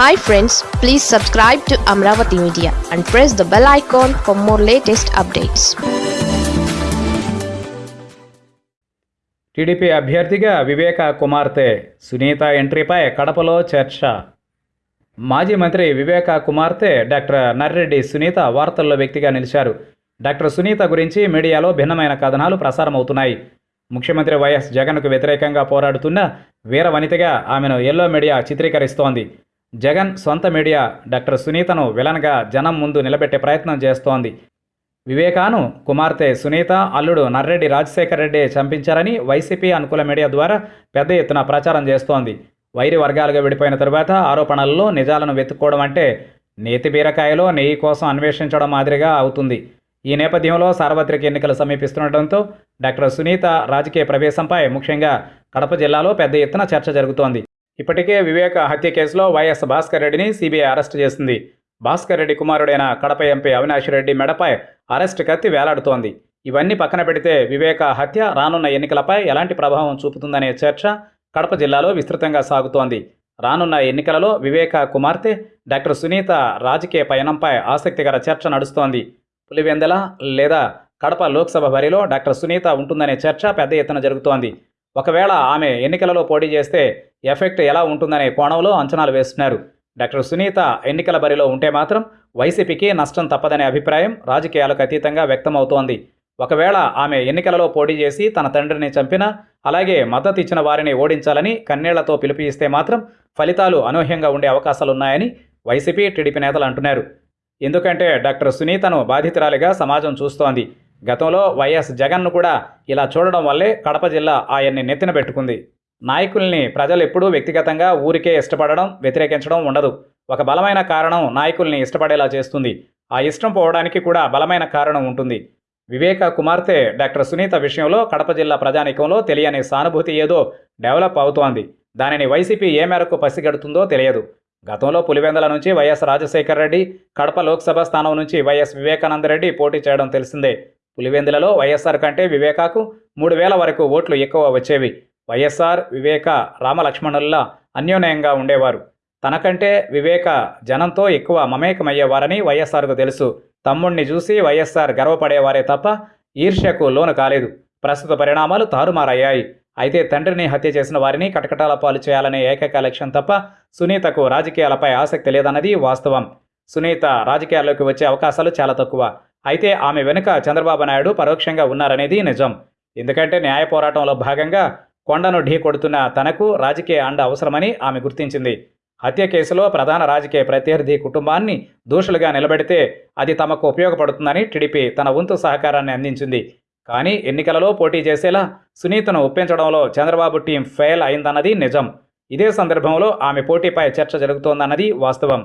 Hi friends please subscribe to Amaravati media and press the bell icon for more latest updates TDP అభ్యర్థిగా వివేక కుమార్తె సునీత ఎంట్రీపై కడపలో చర్చ. మాజీ మంత్రి వివేక కుమార్తె డాక్టర్ నర్రెడ్డి సునీత వార్తల్లో వ్యక్తిగా నిలిచారు. డాక్టర్ సునీత గురించి మీడియాలో భిన్నమైన కథనాలు ప్రసారమవుతున్నాయి. ముఖ్యమంత్రి వైఎస్ జగన్కు వ్యతిరేకంగా పోరాడుతున్న వీర వనితగా ఆమెను ఎల్లో మీడియా చిత్రీకరిస్తోంది. జగన్ సొంత మీడియా డాక్టర్ సునీతను విలన్గా జనం ముందు నిలబెట్టే ప్రయత్నం చేస్తోంది. వివేకాను కుమార్తె సునీత అల్లుడు నర్రెడ్డి రాజశేఖర్ రెడ్డి చంపించారని వైసీపీ అనుకూల మీడియా ద్వారా పెద్ద ఎత్తున ప్రచారం చేస్తోంది. వైరి వర్గాలుగా విడిపోయిన తరువాత ఆరోపణల్లో నిజాలను వెతుక్కోవడం అంటే నేతి బీరకాయలో నెయ్యి కోసం అన్వేషించడం మాదిరిగా అవుతుంది. ఈ నేపథ్యంలో సార్వత్రిక ఎన్నికలు సమీపిస్తుండటంతో డాక్టర్ సునీత రాజకీయ ప్రవేశంపై ముఖ్యంగా కడప జిల్లాలో పెద్ద ఎత్తున చర్చ జరుగుతోంది. ఇప్పటికే వివేక హత్య కేసులో వైఎస్ భాస్కర్ రెడ్డిని సిబిఐ అరెస్టు చేసింది. భాస్కర్ రెడ్డి కుమారుడైన కడప ఎంపీ అవినాష్ రెడ్డి మెడపై అరెస్టు కత్తి వేలాడుతోంది. ఇవన్నీ పక్కన పెడితే వివేక హత్య రానున్న ఎన్నికలపై ఎలాంటి ప్రభావం చూపుతుందనే చర్చ కడప జిల్లాలో విస్తృతంగా సాగుతోంది. రానున్న ఎన్నికలలో వివేక కుమార్తె డాక్టర్ సునీత రాజకీయ పయనంపై ఆసక్తికర చర్చ నడుస్తోంది. పులివెందల లేదా కడప లోక్సభ బరిలో డాక్టర్ సునీత ఉంటుందనే చర్చ పెద్ద ఎత్తున జరుగుతోంది. ఒకవేళ ఆమె ఎన్నికలలో పోటీ చేస్తే ఎఫెక్ట్ ఎలా ఉంటుందనే కోణంలో అంచనాలు వేస్తున్నారు. డాక్టర్ సునీత ఎన్నికల బరిలో ఉంటే మాత్రం వైసీపీకి నష్టం తప్పదనే అభిప్రాయం రాజకీయాలకు అతీతంగా వ్యక్తమవుతోంది. ఒకవేళ ఆమె ఎన్నికలలో పోటీ చేసి తన తండ్రిని చంపినా అలాగే మద్దతు ఇచ్చిన వారిని ఓడించాలని కన్నీళ్ళతో పిలుపిస్తే మాత్రం ఫలితాలు అనూహ్యంగా ఉండే అవకాశాలున్నాయని వైసీపీ టీడీపీ నేతలు అంటున్నారు. ఎందుకంటే డాక్టర్ సునీతను బాధితురాలిగా సమాజం చూస్తోంది. గతంలో వైఎస్ జగన్ను కూడా ఇలా చూడడం వల్లే కడప జిల్లా ఆయన్ని నెత్తిన పెట్టుకుంది. నాయకుల్ని ప్రజలు ఎప్పుడూ వ్యక్తిగతంగా ఊరికే ఇష్టపడడం వ్యతిరేకించడం ఉండదు. ఒక బలమైన కారణం నాయకుల్ని ఇష్టపడేలా చేస్తుంది. ఆ ఇష్టం పోవడానికి కూడా బలమైన కారణం ఉంటుంది. వివేక కుమార్తె డాక్టర్ సునీత విషయంలో కడప జిల్లా ప్రజానీకంలో తెలియని సానుభూతి ఏదో డెవలప్ అవుతోంది. దానిని వైసీపీ ఏ మేరకు పసిగడుతుందో తెలియదు. గతంలో పులివెందల నుంచి వైఎస్ రాజశేఖర రెడ్డి కడప లోక్సభ స్థానం నుంచి వైఎస్ వివేకానంద రెడ్డి పోటీ చేయడం తెలిసిందే. పులివెందులలో వైఎస్ఆర్ కంటే వివేకాకు మూడు వేల వరకు ఓట్లు ఎక్కువ వచ్చేవి. వైఎస్ఆర్ వివేక రామలక్ష్మణుల్లా అన్యోన్యంగా ఉండేవారు. తనకంటే వివేక జనంతో ఎక్కువ మమేకమయ్యేవారని వైఎస్ఆర్కు తెలుసు. తమ్ముణ్ణి చూసి వైఎస్ఆర్ గర్వపడేవారే తప్ప ఈర్ష్యకు లోను కాలేదు. ప్రస్తుత పరిణామాలు తారుమారయ్యాయి. అయితే తండ్రిని హత్య చేసిన వారిని కటకటాల పాలు చేయాలనే ఏకైక లక్ష్యం తప్ప సునీతకు రాజకీయాలపై ఆసక్తి లేదన్నది వాస్తవం. సునీత రాజకీయాల్లోకి వచ్చే అవకాశాలు చాలా తక్కువ. అయితే ఆమె వెనుక చంద్రబాబు నాయుడు పరోక్షంగా ఉన్నారనేది నిజం. ఎందుకంటే న్యాయ పోరాటంలో భాగంగా కొండను ఢీ కొడుతున్న తనకు రాజకీయ అండ అవసరమని ఆమె గుర్తించింది. హత్య కేసులో ప్రధాన రాజకీయ ప్రత్యర్థి కుటుంబాన్ని దోషులుగా నిలబెడితే అది తమకు ఉపయోగపడుతుందని టీడీపీ తన వంతు సహకారాన్ని అందించింది. కానీ ఎన్నికలలో పోటీ చేసేలా సునీతను ఒప్పించడంలో చంద్రబాబు టీం ఫెయిల్ అయిందన్నది నిజం. ఇదే సందర్భంలో ఆమె పోటీపై చర్చ జరుగుతోందన్నది వాస్తవం.